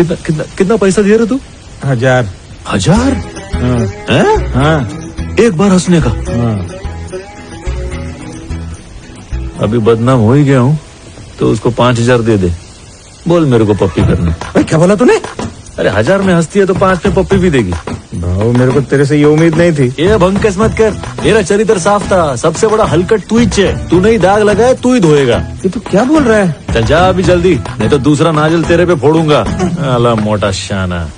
कितना कितना कितना पैसा दे रहे तू? हज़ार। हज़ार? हाँ। हाँ? एक बार हंसने का। हाँ। अभी बदनाम हो ही गया हूँ तो उसको पाँच हज़ार दे दे। बोल मेरे को पप्पी करना। क्या बोला तूने? अरे हज़ार में हंसती है तो पाँच में पप्पी भी देगी। भाव मेरे को तेरे से ये उम्मीद नहीं थी। ये भंकस मत कर। मेरा चरित्र साफ़ था। सबसे बड़ा हलकट तू ही है तू नहीं दाग लगाए तू ही धोएगा। ये तू क्या बोल रहा है? चल जा अभी जल्दी नहीं तो दूसरा नाजल तेरे पे फोड़ूँगा। अला मोटा शाना